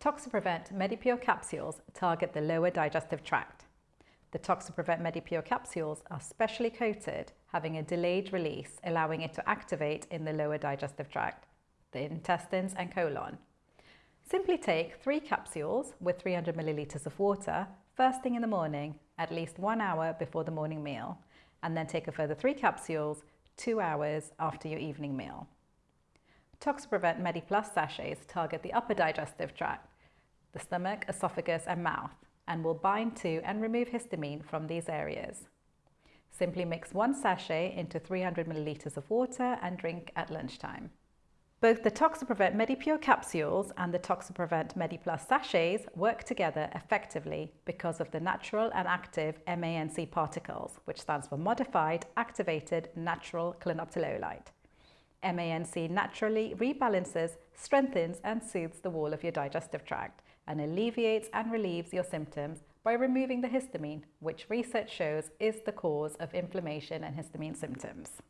Toxaprevent MediPure capsules target the lower digestive tract. The Toxaprevent MediPure capsules are specially coated, having a delayed release, allowing it to activate in the lower digestive tract, the intestines and colon. Simply take three capsules with 300 millilitres of water first thing in the morning, at least one hour before the morning meal, and then take a further three capsules two hours after your evening meal. Toxaprevent MediPlus sachets target the upper digestive tract, the stomach, esophagus and mouth and will bind to and remove histamine from these areas. Simply mix one sachet into 300 millilitres of water and drink at lunchtime. Both the Toxaprevent MediPure capsules and the Toxaprevent MediPlus sachets work together effectively because of the natural and active MANC particles, which stands for Modified Activated Natural Clinoptilolite. MANC naturally rebalances, strengthens and soothes the wall of your digestive tract and alleviates and relieves your symptoms by removing the histamine, which research shows is the cause of inflammation and histamine symptoms.